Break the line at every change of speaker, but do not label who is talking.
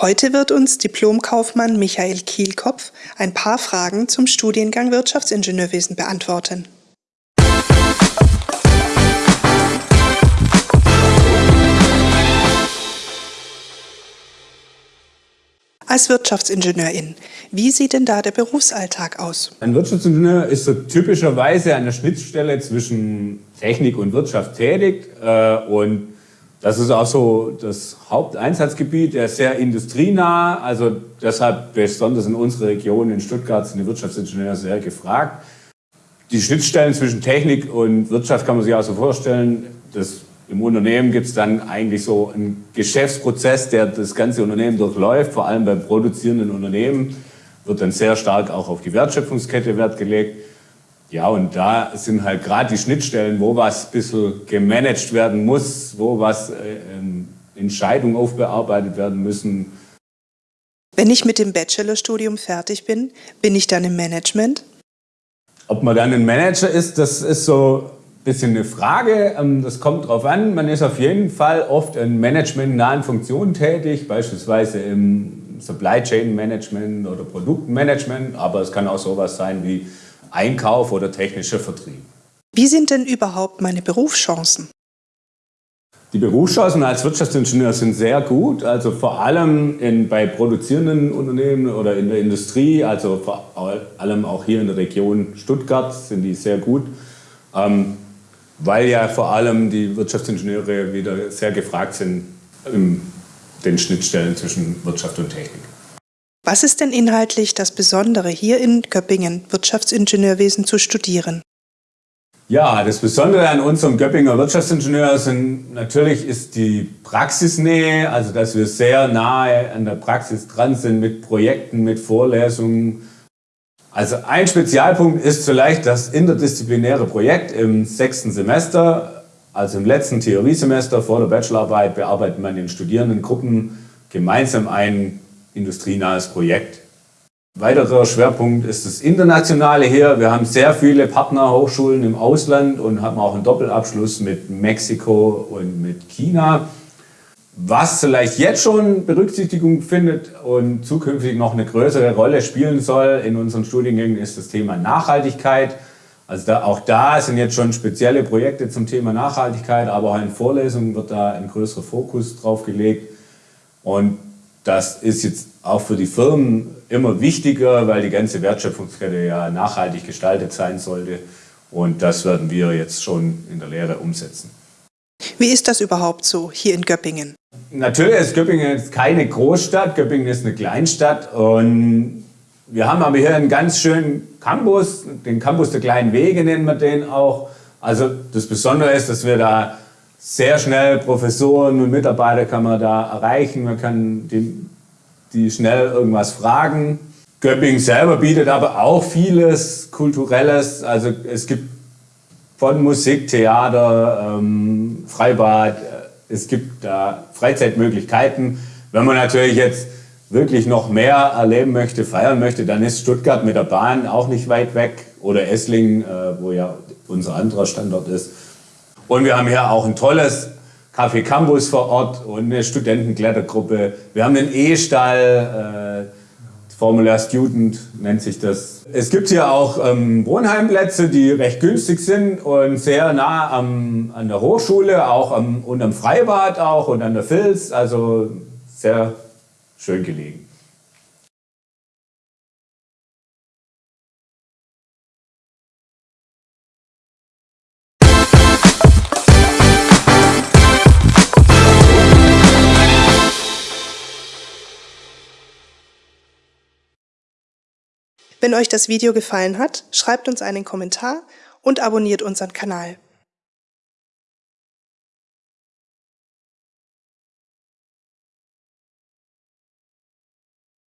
Heute wird uns Diplomkaufmann Michael Kielkopf ein paar Fragen zum Studiengang Wirtschaftsingenieurwesen beantworten. Als Wirtschaftsingenieurin, wie sieht denn da der Berufsalltag aus?
Ein Wirtschaftsingenieur ist so typischerweise an der Schnittstelle zwischen Technik und Wirtschaft tätig äh, und das ist auch so das Haupteinsatzgebiet, der ist sehr industrienah, also deshalb besonders in unserer Region in Stuttgart sind die Wirtschaftsingenieure sehr gefragt. Die Schnittstellen zwischen Technik und Wirtschaft kann man sich auch so vorstellen, das im Unternehmen gibt es dann eigentlich so einen Geschäftsprozess, der das ganze Unternehmen durchläuft, vor allem beim produzierenden Unternehmen wird dann sehr stark auch auf die Wertschöpfungskette Wert gelegt. Ja, und da sind halt gerade die Schnittstellen, wo was ein bisschen gemanagt werden muss, wo was äh, ähm, Entscheidungen aufbearbeitet werden müssen.
Wenn ich mit dem Bachelorstudium fertig bin, bin ich dann im Management?
Ob man dann ein Manager ist, das ist so bisschen eine Frage. Ähm, das kommt darauf an. Man ist auf jeden Fall oft in managementnahen Funktionen tätig, beispielsweise im Supply Chain Management oder Produktmanagement. Aber es kann auch sowas sein wie Einkauf oder technischer Vertrieb.
Wie sind denn überhaupt meine Berufschancen?
Die Berufschancen als Wirtschaftsingenieur sind sehr gut, also vor allem in, bei produzierenden Unternehmen oder in der Industrie, also vor allem auch hier in der Region Stuttgart sind die sehr gut. Ähm, weil ja vor allem die Wirtschaftsingenieure wieder sehr gefragt sind in den Schnittstellen zwischen Wirtschaft und Technik.
Was ist denn inhaltlich das Besondere, hier in Göppingen Wirtschaftsingenieurwesen zu studieren?
Ja, das Besondere an unserem Göppinger Wirtschaftsingenieur sind natürlich ist die Praxisnähe, also dass wir sehr nahe an der Praxis dran sind mit Projekten, mit Vorlesungen, also ein Spezialpunkt ist vielleicht das interdisziplinäre Projekt im sechsten Semester. Also im letzten Theoriesemester vor der Bachelorarbeit bearbeitet man in Studierendengruppen gemeinsam ein industrienahes Projekt. Weiterer Schwerpunkt ist das Internationale hier. Wir haben sehr viele Partnerhochschulen im Ausland und haben auch einen Doppelabschluss mit Mexiko und mit China. Was vielleicht jetzt schon Berücksichtigung findet und zukünftig noch eine größere Rolle spielen soll in unseren Studiengängen, ist das Thema Nachhaltigkeit. Also da, auch da sind jetzt schon spezielle Projekte zum Thema Nachhaltigkeit, aber auch in Vorlesungen wird da ein größerer Fokus drauf gelegt. Und das ist jetzt auch für die Firmen immer wichtiger, weil die ganze Wertschöpfungskette ja nachhaltig gestaltet sein sollte. Und das werden wir jetzt schon in der Lehre umsetzen.
Wie ist das überhaupt so hier in Göppingen?
Natürlich ist Göppingen jetzt keine Großstadt, Göppingen ist eine Kleinstadt und wir haben aber hier einen ganz schönen Campus, den Campus der kleinen Wege nennen wir den auch. Also das Besondere ist, dass wir da sehr schnell Professoren und Mitarbeiter kann man da erreichen, man kann die, die schnell irgendwas fragen. Göppingen selber bietet aber auch vieles Kulturelles, also es gibt von Musik, Theater, ähm, Freibad, es gibt da Freizeitmöglichkeiten. Wenn man natürlich jetzt wirklich noch mehr erleben möchte, feiern möchte, dann ist Stuttgart mit der Bahn auch nicht weit weg oder Esslingen, äh, wo ja unser anderer Standort ist. Und wir haben hier auch ein tolles Café Campus vor Ort und eine Studentenklettergruppe. Wir haben einen E-Stall, äh, Formula Student nennt sich das. Es gibt hier auch ähm, Wohnheimplätze, die recht günstig sind und sehr nah am, an der Hochschule auch am, und am Freibad auch und an der Filz, also sehr schön gelegen.
Wenn euch das Video gefallen hat, schreibt uns einen Kommentar und abonniert unseren Kanal.